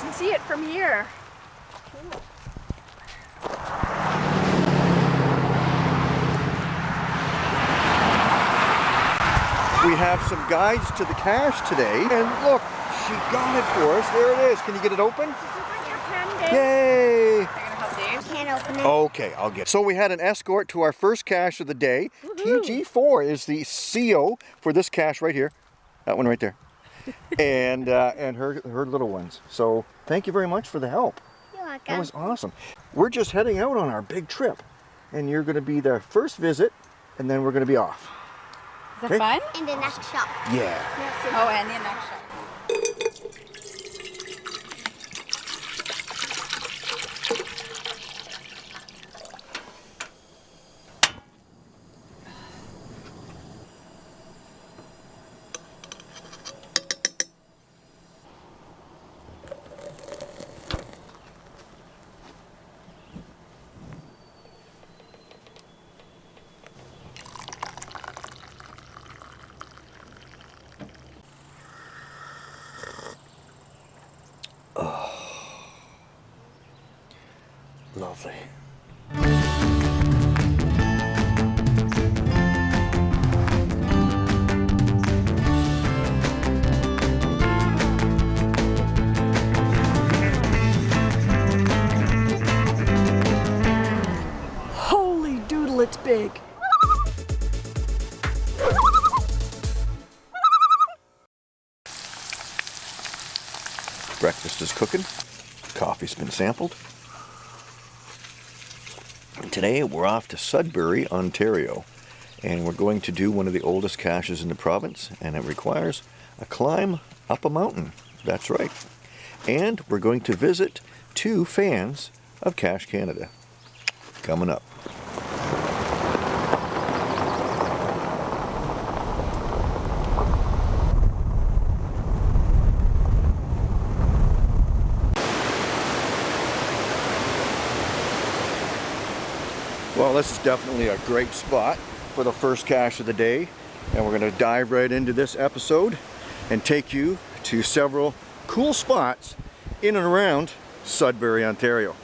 can see it from here. We have some guides to the cache today, and look, she got it for us. There it is. Can you get it open? Yay! Can't open it. Okay, I'll get it. So we had an escort to our first cache of the day. TG4 is the CO for this cache right here. That one right there. and uh, and her, her little ones. So thank you very much for the help. You're welcome. That was awesome. We're just heading out on our big trip. And you're going to be the first visit, and then we're going to be off. Is that fun? In the next shop. Yeah. Oh, and the next shop. Lovely. Holy doodle, it's big. Breakfast is cooking. Coffee's been sampled. Today we're off to Sudbury, Ontario. And we're going to do one of the oldest caches in the province. And it requires a climb up a mountain. That's right. And we're going to visit two fans of Cache Canada. Coming up. Well, this is definitely a great spot for the first cache of the day. And we're going to dive right into this episode and take you to several cool spots in and around Sudbury, Ontario.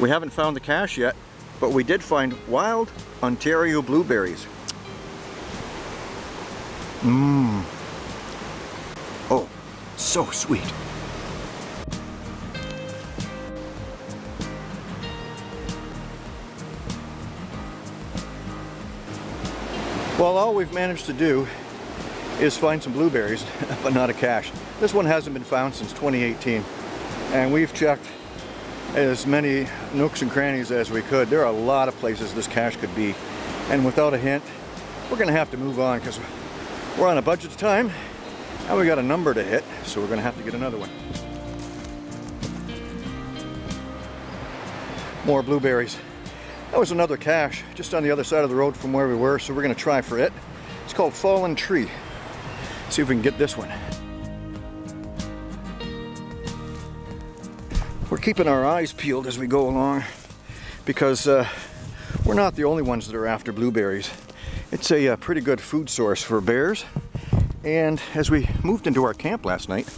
We haven't found the cache yet, but we did find wild Ontario blueberries. Mmm. Oh, so sweet. Well, all we've managed to do is find some blueberries, but not a cache. This one hasn't been found since 2018, and we've checked as many nooks and crannies as we could. There are a lot of places this cache could be, and without a hint, we're gonna have to move on because we're on a budget time, and we got a number to hit, so we're gonna have to get another one. More blueberries. That was another cache just on the other side of the road from where we were, so we're gonna try for it. It's called Fallen Tree. See if we can get this one. Keeping our eyes peeled as we go along because uh, we're not the only ones that are after blueberries. It's a uh, pretty good food source for bears. And as we moved into our camp last night,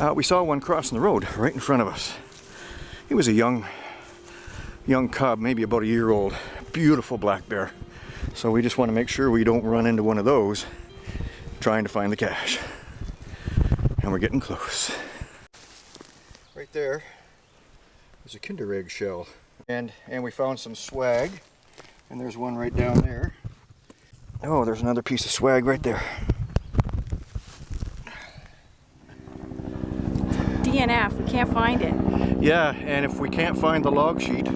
uh, we saw one crossing the road right in front of us. He was a young, young cub, maybe about a year old. Beautiful black bear. So we just want to make sure we don't run into one of those trying to find the cache. And we're getting close. Right there is a Kinder Egg shell. And, and we found some swag. And there's one right down there. Oh, there's another piece of swag right there. DNF, we can't find it. Yeah, and if we can't find the log sheet,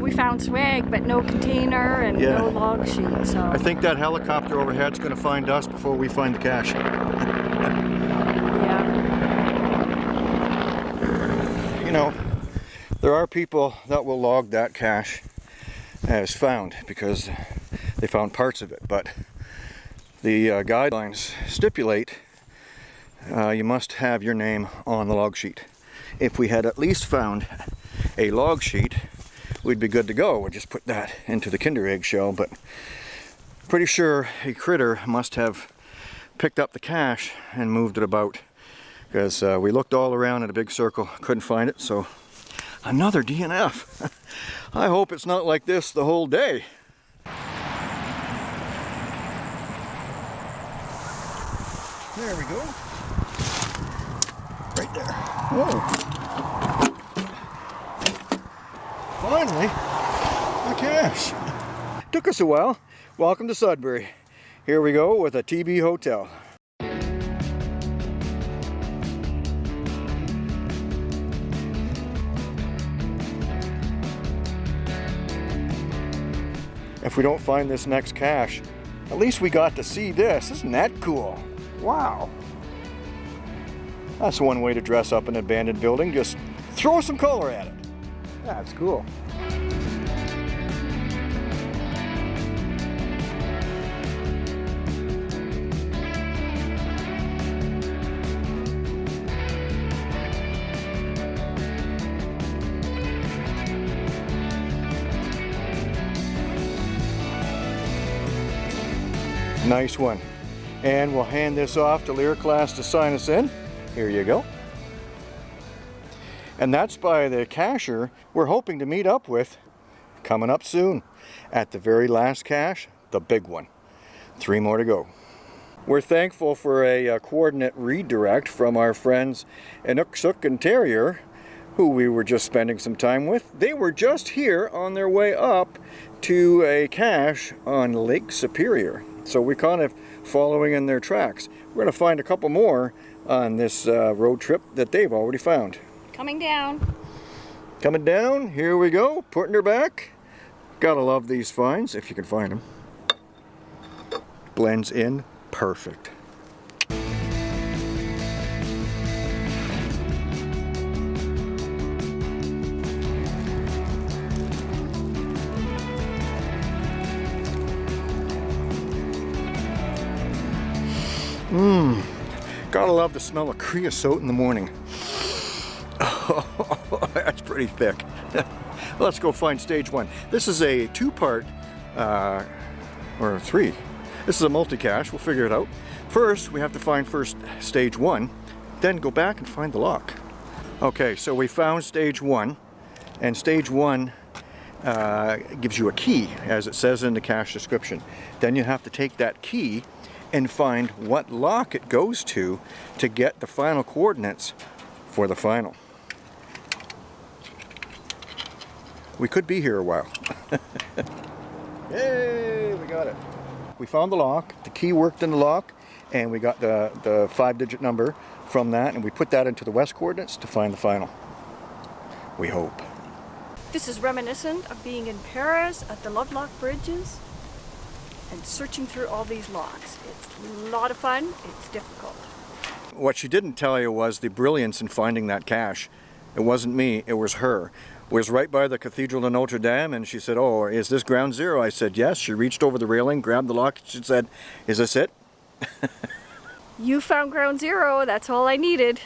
We found swag, but no container and Yeah. no log sheet, so. I think that helicopter overhead's gonna find us before we find the cache. yeah. You know, there are people that will log that cache as found because they found parts of it, but the uh, guidelines stipulate uh, you must have your name on the log sheet. If we had at least found a log sheet, we'd be good to go. We'd just put that into the kinder egg shell, but pretty sure a critter must have picked up the cache and moved it about because uh, we looked all around in a big circle, couldn't find it, so another DNF. I hope it's not like this the whole day. There we go. Right there. Whoa. Finally, a cache. Took us a while. Welcome to Sudbury. Here we go with a TB Hotel. If we don't find this next cache, at least we got to see this. Isn't that cool? Wow. That's one way to dress up an abandoned building. Just throw some color at it. That's cool. Nice one. And we'll hand this off to Lear class to sign us in. Here you go. And that's by the cacher we're hoping to meet up with coming up soon. At the very last cache, the big one. Three more to go. We're thankful for a, uh coordinate redirect from our friends Inukshuk and Terrier, who we were just spending some time with. They were just here on their way up to a cache on Lake Superior. So we're kind of following in their tracks. We're going to find a couple more on this uh, road trip that they've already found. Coming down. Coming down, here we go, putting her back. Gotta love these finds, if you can find them. Blends in perfect. Gotta love the smell of creosote in the morning. Oh, that's pretty thick. Let's go find stage one. This is a two-part, uh, or three. This is a multi-cache, we'll figure it out. First, we have to find first stage one, then go back and find the lock. Okay, so we found stage one, and stage one uh, gives you a key, as it says in the cache description. Then you have to take that key and find what lock it goes to to get the final coordinates for the final. We could be here a while. Yay, we got it. We found the lock, the key worked in the lock, and we got the, the five digit number from that, and we put that into the west coordinates to find the final. We hope. This is reminiscent of being in Paris at the Lovelock Bridges and searching through all these locks. It's a lot of fun, it's difficult. What she didn't tell you was the brilliance in finding that cache. It wasn't me, it was her. It was right by the Cathedral of Notre Dame and she said, oh, is this ground zero? I said, yes. She reached over the railing, grabbed the lock, she said, is this it? You found ground zero, that's all I needed.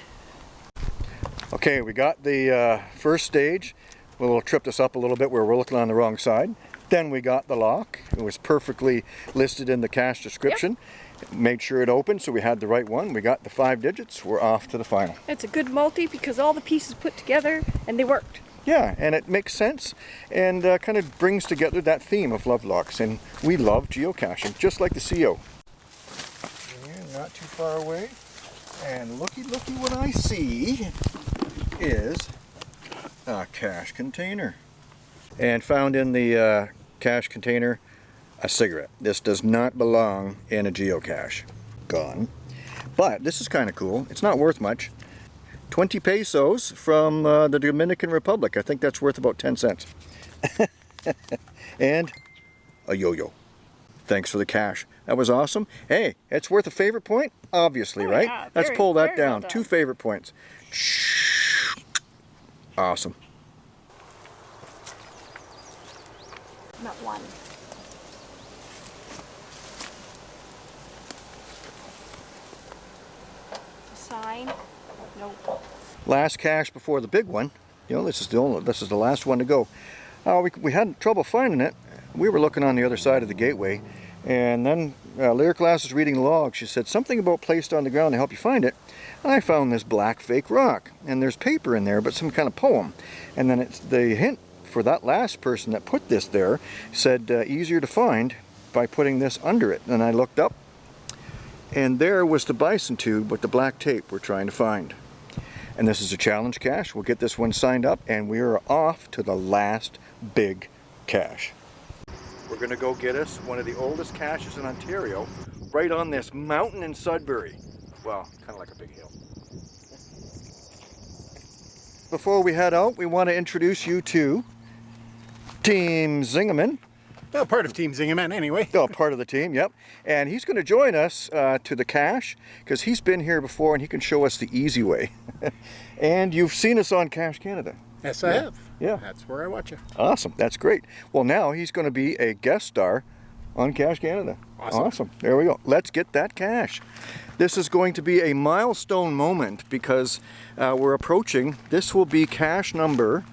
Okay, we got the uh, first stage. Will tripped us up a little bit where we're looking on the wrong side. Then we got the lock. It was perfectly listed in the cache description. Made sure it opened so we had the right one. We got the five digits. We're off to the final. It's a good multi because all the pieces put together and they worked. Yeah, and it makes sense and uh, kind of brings together that theme of love locks. And we love geocaching, just like the CO. And not too far away. And looky, looky what I see is a cache container. And found in the uh, cache container, a cigarette. This does not belong in a geocache. Gone. But this is kind of cool. It's not worth much. 20 pesos from uh, the Dominican Republic. I think that's worth about 10 cents. and a yo-yo. Thanks for the cash. That was awesome. Hey, it's worth a favorite point? Obviously, Oh, right? yeah. Let's Very- pull that down. Two favorite points. Awesome. not one. Sign? Nope. Last cache before the big one. You know, this is the only, this is the last one to go. Uh, we, we had trouble finding it. We were looking on the other side of the gateway, and then uh, Class was reading the log. She said something about placed on the ground to help you find it. And I found this black fake rock, and there's paper in there, but some kind of poem. And then it's the hint for that last person that put this there said uh, easier to find by putting this under it. And I looked up, and there was the bison tube with the black tape we're trying to find. And this is a challenge cache. We'll get this one signed up, and we are off to the last big cache. We're gonna go get us one of the oldest caches in Ontario, right on this mountain in Sudbury. Well, kind of like a big hill. Before we head out, we want to introduce you to Team Zingerman. Well, part of Team Zingerman anyway. Oh, part of the team, yep. And he's going to join us uh, to the cache because he's been here before and he can show us the easy way. and you've seen us on Cache Canada. Yes, I Yeah. have. Yeah. That's where I watch you. Awesome, that's great. Well, now he's going to be a guest star on Cache Canada. Awesome. awesome. There we go. Let's get that cache. This is going to be a milestone moment because uh, we're approaching. This will be cache number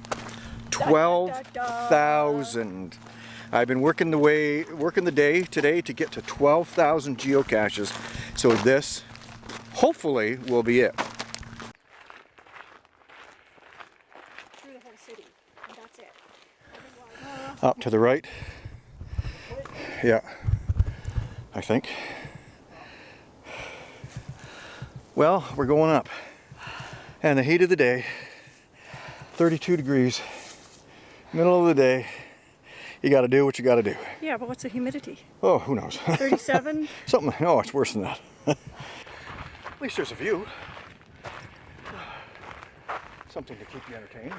12,000. I've been working the way, working the day today to get to 12,000 geocaches. So this, hopefully, will be it. Through the whole city. It. Up to the right. Yeah, I think. Well, we're going up. And the heat of the day, 32 degrees, middle of the day, you gotta do what you gotta do. Yeah, but what's the humidity? Oh, who knows? 37? Something, oh, it's worse than that. At least there's a view. Something to keep you entertained.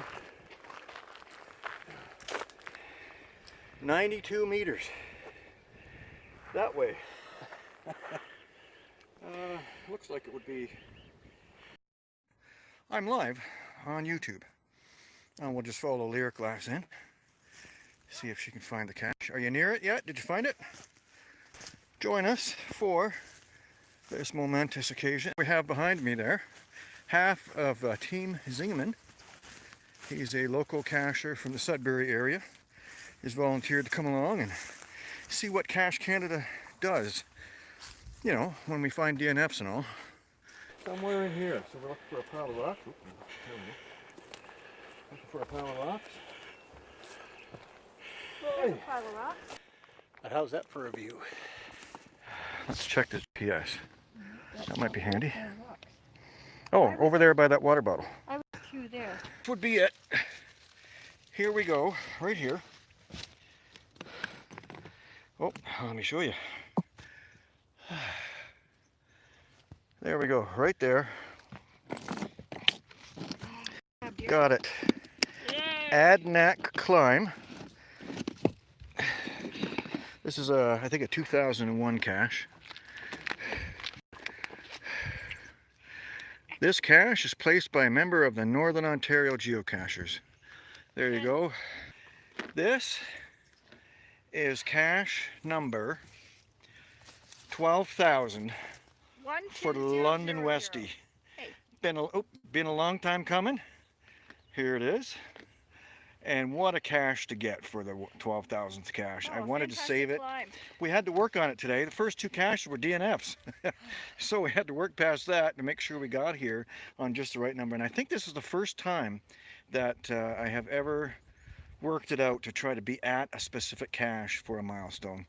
92 meters. That way. uh, looks like it would be. I'm live on YouTube. And we'll just follow Lyric Glass in. See if she can find the cache. Are you near it yet? Did you find it? join us for this momentous occasion. We have behind me there half of uh, Team Zingerman. He's a local cacher from the Sudbury area. He's volunteered to come along and see what Cache Canada does. You know, when we find DNFs and all. Somewhere in here. So we're looking for a pile of rocks. Oop, there we go. Looking for a pile of rocks. There's a pile of rocks. But how's that for a view? Let's check this PS. Mm-hmm. That might be handy. Oh, over there by that water bottle. I was through there. would be it. Here we go, right here. Oh, let me show you. There we go, right there. Got it. Adanac Climb. This is a, I think a 2001 cache. This cache is placed by a member of the Northern Ontario Geocachers. There you go. This is cache number 12,000 One, for London Westie. Hey. Been a, oh, been a long time coming. Here it is. And what a cache to get for the 12,000th cache. I Oh, wanted to save it. climb. We had to work on it today. The first two caches were DNFs. so we had to work past that to make sure we got here on just the right number. And I think this is the first time that uh, I have ever worked it out to try to be at a specific cache for a milestone.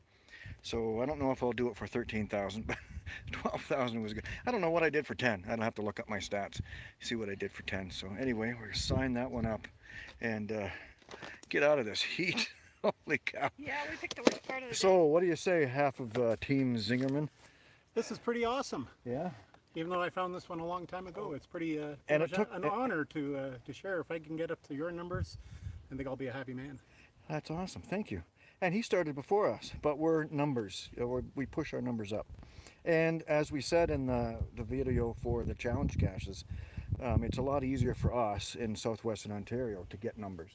So I don't know if I'll do it for 13,000, but 12,000 was good. I don't know what I did for 10. I'd have to look up my stats, see what I did for 10. So anyway, we're gonna sign that one up and uh, get out of this heat. Holy cow. Yeah, we picked the worst part of the day. So, what do you say, half of uh, Team Zingerman? This is pretty awesome. Yeah. Even though I found this one a long time ago, it's pretty uh, And it took- an it- honor to uh, to share. If I can get up to your numbers, I think I'll be a happy man. That's awesome. Thank you. And he started before us, but we're numbers. We're, we push our numbers up. And as we said in the, the video for the challenge caches, um, it's a lot easier for us in southwestern Ontario to get numbers.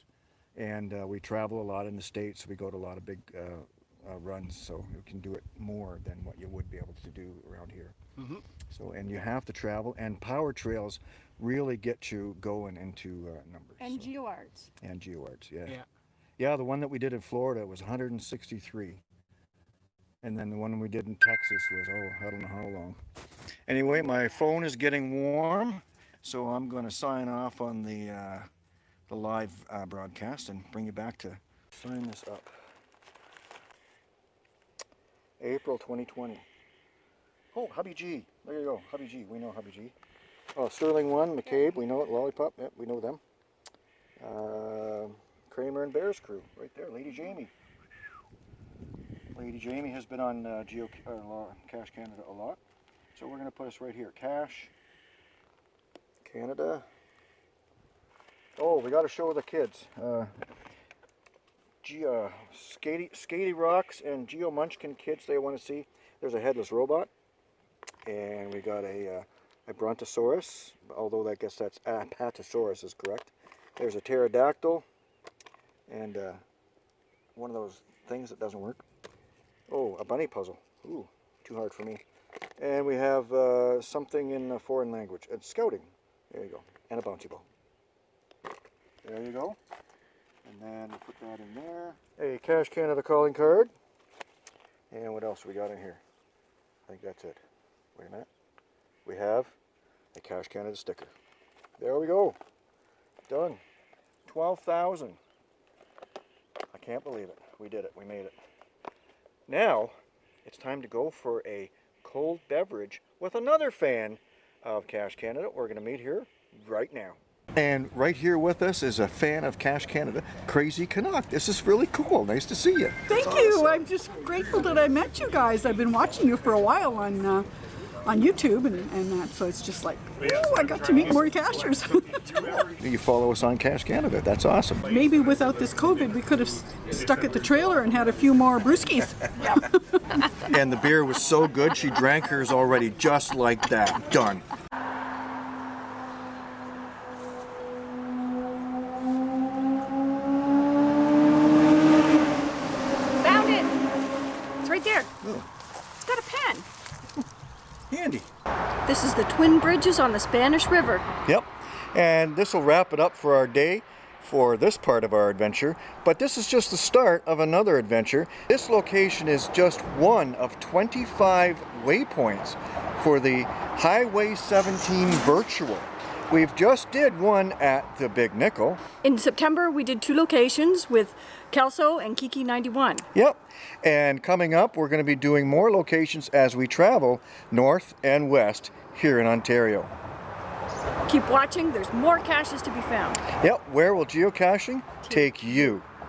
And uh, we travel a lot in the States. We go to a lot of big uh, uh, runs, so you can do it more than what you would be able to do around here. Mhm. So, and you have to travel, and power trails really get you going into uh, numbers. And so- GeoArts. and GeoArts, yeah. Yeah. Yeah, the one that we did in Florida was 163. And then the one we did in Texas was, oh, I don't know how long. Anyway, my phone is getting warm, so I'm going to sign off on the, uh, the live uh, broadcast and bring you back to sign this up. April 2020. Oh, Hubby G. There you go, Hubby G. We know Hubby G. Oh, Sterling 1, McCabe, we know it, Lollipop, yep, we know them. Uh, Kramer and Bears crew, right there, Lady Jamie. Lady Jamie has been on uh, Geo uh, Cache Canada a lot, so we're going to put us right here. Cache Canada. Oh, we got to show the kids. Uh, Ge- uh, Skatey, Skatey Rocks and Geo Munchkin kids they want to see. There's a headless robot, and we got a uh, a Brontosaurus, although I guess that's Apatosaurus is correct. There's a pterodactyl, and uh, one of those things that doesn't work. Oh, a bunny puzzle. Ooh, too hard for me. And we have uh, something in a foreign language. It's scouting. There you go. And a bouncy ball. There you go. And then we'll put that in there. A Cache Canada calling card. And what else we got in here? I think that's it. Wait a minute. We have a Cache Canada sticker. There we go. Done. 12,000. I can't believe it. We did it. We made it. Now, it's time to go for a cold beverage with another fan of Cache Canada. We're going to meet here right now. And right here with us is a fan of Cache Canada, Crazy Canuck. This is really cool. Nice to see you. Thank you. I'm just grateful that I met you guys. I've been watching you for a while on uh, on YouTube and, and that, so it's just like, oh, I got to meet more cachers. You follow us on Cache Canada. That's awesome. Maybe without this COVID, we could have stuck at the trailer and had a few more brewskis. And the beer was so good, she drank hers already just like that. Done. Bridges on the Spanish River. Yep. And this will wrap it up for our day for this part of our adventure. But this is just the start of another adventure. This location is just one of 25 waypoints for the Highway 17 Virtual. We've just did one at the Big Nickel. In September, we did two locations with Kelso and Kiki 91. Yep. And coming up, we're going to be doing more locations as we travel north and west here in Ontario. Keep watching, there's more caches to be found. Yep. Where will geocaching take you?